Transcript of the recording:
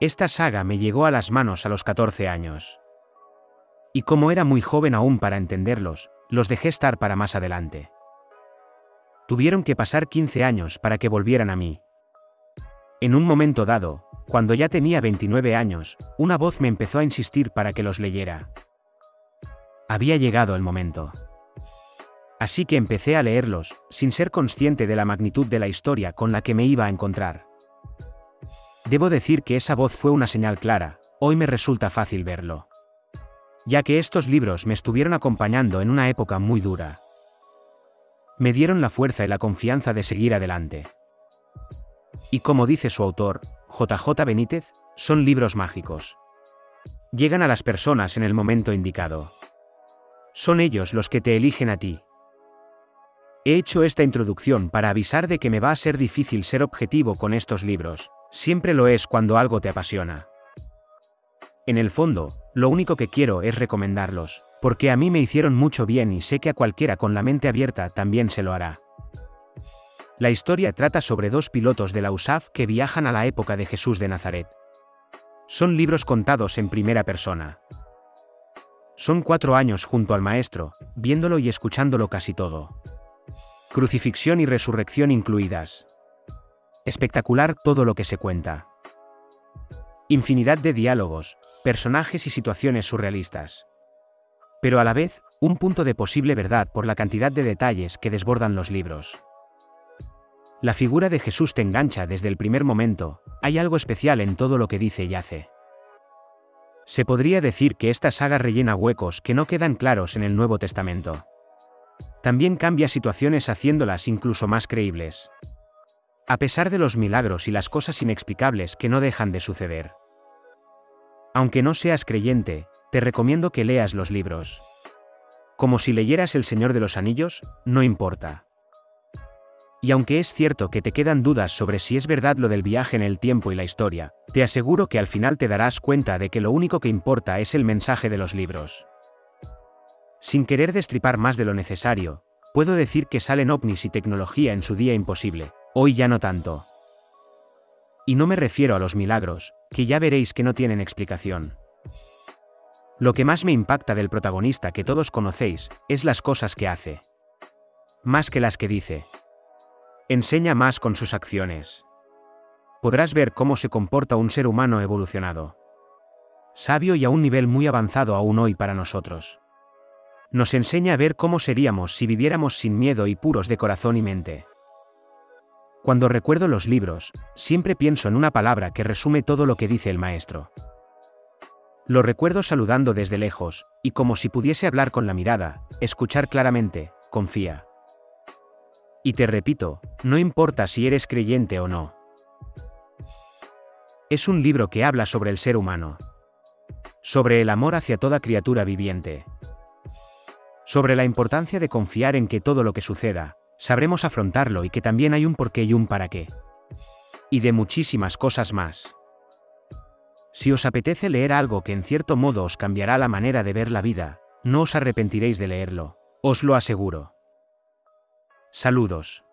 Esta saga me llegó a las manos a los 14 años. Y como era muy joven aún para entenderlos, los dejé estar para más adelante. Tuvieron que pasar 15 años para que volvieran a mí. En un momento dado, cuando ya tenía 29 años, una voz me empezó a insistir para que los leyera. Había llegado el momento. Así que empecé a leerlos, sin ser consciente de la magnitud de la historia con la que me iba a encontrar. Debo decir que esa voz fue una señal clara, hoy me resulta fácil verlo. Ya que estos libros me estuvieron acompañando en una época muy dura. Me dieron la fuerza y la confianza de seguir adelante. Y como dice su autor, JJ Benítez, son libros mágicos. Llegan a las personas en el momento indicado. Son ellos los que te eligen a ti. He hecho esta introducción para avisar de que me va a ser difícil ser objetivo con estos libros, siempre lo es cuando algo te apasiona. En el fondo, lo único que quiero es recomendarlos, porque a mí me hicieron mucho bien y sé que a cualquiera con la mente abierta también se lo hará. La historia trata sobre dos pilotos de la USAF que viajan a la época de Jesús de Nazaret. Son libros contados en primera persona. Son cuatro años junto al Maestro, viéndolo y escuchándolo casi todo. Crucifixión y resurrección incluidas. Espectacular todo lo que se cuenta. Infinidad de diálogos, personajes y situaciones surrealistas. Pero a la vez, un punto de posible verdad por la cantidad de detalles que desbordan los libros. La figura de Jesús te engancha desde el primer momento, hay algo especial en todo lo que dice y hace. Se podría decir que esta saga rellena huecos que no quedan claros en el Nuevo Testamento. También cambia situaciones haciéndolas incluso más creíbles. A pesar de los milagros y las cosas inexplicables que no dejan de suceder. Aunque no seas creyente, te recomiendo que leas los libros. Como si leyeras El Señor de los Anillos, no importa. Y aunque es cierto que te quedan dudas sobre si es verdad lo del viaje en el tiempo y la historia, te aseguro que al final te darás cuenta de que lo único que importa es el mensaje de los libros. Sin querer destripar más de lo necesario, puedo decir que salen ovnis y tecnología en su día imposible, hoy ya no tanto. Y no me refiero a los milagros, que ya veréis que no tienen explicación. Lo que más me impacta del protagonista que todos conocéis, es las cosas que hace. Más que las que dice. Enseña más con sus acciones. Podrás ver cómo se comporta un ser humano evolucionado. Sabio y a un nivel muy avanzado aún hoy para nosotros nos enseña a ver cómo seríamos si viviéramos sin miedo y puros de corazón y mente. Cuando recuerdo los libros, siempre pienso en una palabra que resume todo lo que dice el maestro. Lo recuerdo saludando desde lejos, y como si pudiese hablar con la mirada, escuchar claramente, confía. Y te repito, no importa si eres creyente o no. Es un libro que habla sobre el ser humano. Sobre el amor hacia toda criatura viviente sobre la importancia de confiar en que todo lo que suceda, sabremos afrontarlo y que también hay un porqué y un para qué. Y de muchísimas cosas más. Si os apetece leer algo que en cierto modo os cambiará la manera de ver la vida, no os arrepentiréis de leerlo, os lo aseguro. Saludos.